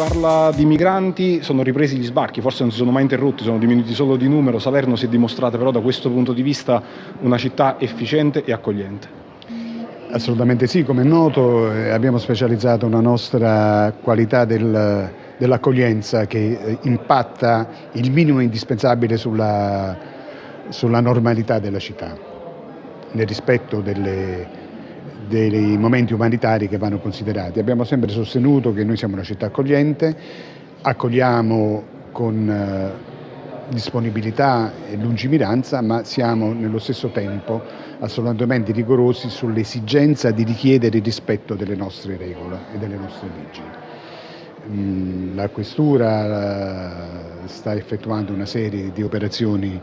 parla di migranti, sono ripresi gli sbarchi, forse non si sono mai interrotti, sono diminuiti solo di numero. Salerno si è dimostrata però da questo punto di vista una città efficiente e accogliente. Assolutamente sì, come è noto eh, abbiamo specializzato una nostra qualità del, dell'accoglienza che eh, impatta il minimo indispensabile sulla, sulla normalità della città, nel rispetto delle, dei momenti umanitari che vanno considerati. Abbiamo sempre sostenuto che noi siamo una città accogliente, accogliamo con eh, disponibilità e lungimiranza, ma siamo nello stesso tempo assolutamente rigorosi sull'esigenza di richiedere il rispetto delle nostre regole e delle nostre leggi. Mm, la Questura sta effettuando una serie di operazioni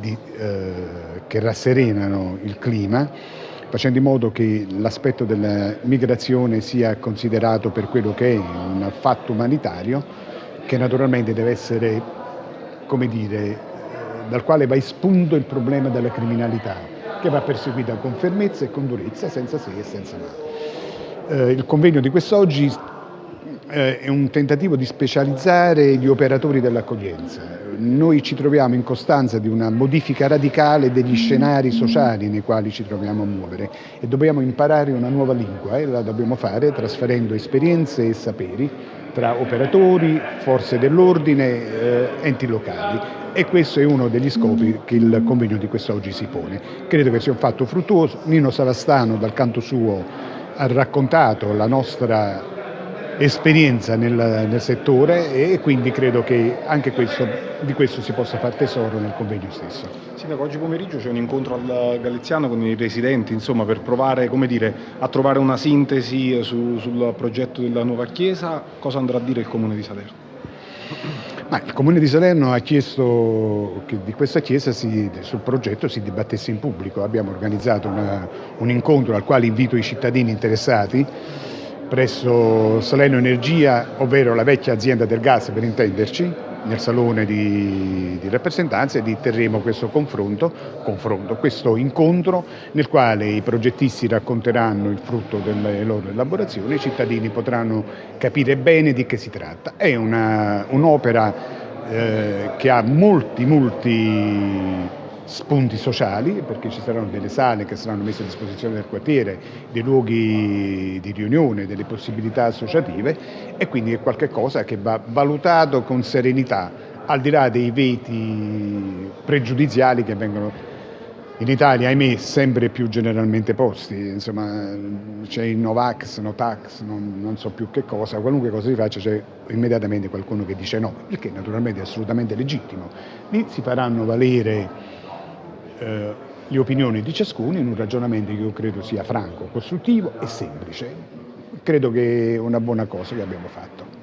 di, eh, che rasserenano il clima, facendo in modo che l'aspetto della migrazione sia considerato per quello che è un fatto umanitario che naturalmente deve essere come dire, dal quale va spunto il problema della criminalità, che va perseguita con fermezza e con durezza, senza se e senza ma. Eh, il convegno di quest'oggi eh, è un tentativo di specializzare gli operatori dell'accoglienza. Noi ci troviamo in costanza di una modifica radicale degli scenari sociali nei quali ci troviamo a muovere e dobbiamo imparare una nuova lingua e la dobbiamo fare trasferendo esperienze e saperi tra operatori, forze dell'ordine, eh, enti locali e questo è uno degli scopi che il convegno di quest'oggi si pone. Credo che sia un fatto fruttuoso, Nino Salastano dal canto suo ha raccontato la nostra esperienza nel, nel, settore e quindi credo che anche questo, di questo si possa fare tesoro nel convegno stesso. Sindaco, oggi pomeriggio c'è un incontro al Galiziano con i residenti insomma, per provare dire, a trovare una sintesi su, sul progetto della nuova chiesa. Cosa andrà a dire il Comune di Salerno? Ma il Comune di Salerno ha chiesto che di questa chiesa si, sul progetto si dibattesse in pubblico. Abbiamo organizzato una, un incontro al quale invito i cittadini interessati presso Salerno Energia, ovvero la vecchia azienda del gas per intenderci, nel salone di, di rappresentanza e lì terremo questo confronto, confronto, questo incontro nel quale i progettisti racconteranno il frutto delle loro elaborazioni i cittadini potranno capire bene di che si tratta. È un'opera un eh, che ha molti, molti spunti sociali, perché ci saranno delle sale che saranno messe a disposizione del quartiere, dei luoghi di riunione, delle possibilità associative e quindi è qualcosa che va valutato con serenità, al di là dei veti pregiudiziali che vengono in Italia, ahimè, sempre più generalmente posti, insomma c'è il Novax, Notax, non, non, so più che cosa, qualunque cosa si faccia c'è immediatamente qualcuno che dice no, il che naturalmente è assolutamente legittimo. Lì si faranno valere eh, le opinioni di ciascuno in un ragionamento che io credo sia franco, costruttivo e semplice. Credo che è una buona cosa che abbiamo fatto.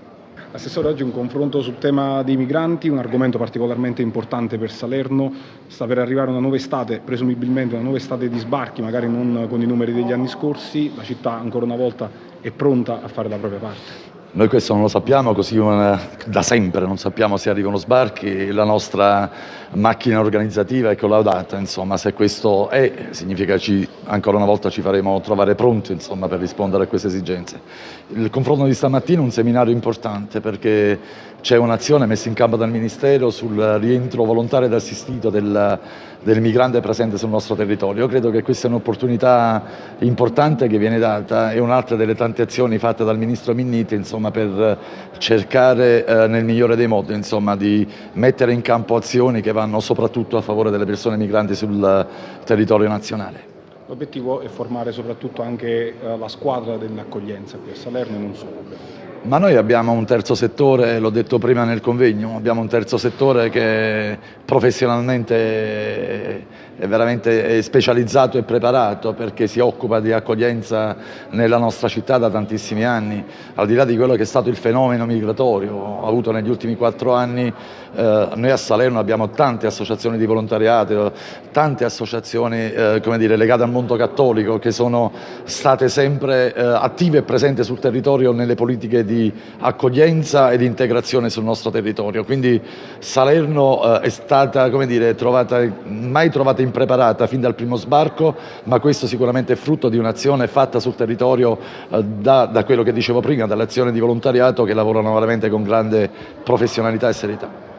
Assessore, oggi un confronto sul tema dei migranti, un argomento particolarmente importante per Salerno. Sta per arrivare una nuova estate, presumibilmente una nuova estate di sbarchi, magari non con i numeri degli anni scorsi. La città ancora una volta è pronta a fare la propria parte. Noi questo non lo sappiamo, così da sempre non sappiamo se arrivano sbarchi, la nostra macchina organizzativa è collaudata, insomma, se questo è, significa che ancora una volta ci faremo trovare pronti insomma, per rispondere a queste esigenze. Il confronto di stamattina è un seminario importante perché c'è un'azione messa in campo dal Ministero sul rientro volontario ed assistito del, del migrante presente sul nostro territorio. Io credo che questa è un'opportunità importante che viene data e un'altra delle tante azioni fatte dal Ministro Minniti insomma, per cercare eh, nel migliore dei modi insomma, di mettere in campo azioni che vanno soprattutto a favore delle persone migranti sul territorio nazionale. L'obiettivo è formare soprattutto anche eh, la squadra dell'accoglienza qui a Salerno e non solo. Ma noi abbiamo un terzo settore, l'ho detto prima nel convegno, abbiamo un terzo settore che professionalmente è veramente specializzato e preparato perché si occupa di accoglienza nella nostra città da tantissimi anni, al di là di quello che è stato il fenomeno migratorio avuto negli ultimi quattro anni, eh, noi a Salerno abbiamo tante associazioni di volontariato, tante associazioni eh, dire, legate al mondo cattolico che sono state sempre eh, attive e presenti sul territorio nelle politiche di accoglienza e di integrazione sul nostro territorio, quindi Salerno eh, è stata come dire, trovata, mai trovata impreparata fin dal primo sbarco, ma questo sicuramente è frutto di un'azione fatta sul territorio eh, da, da quello che dicevo prima, dall'azione di volontariato che lavorano veramente con grande professionalità e serietà.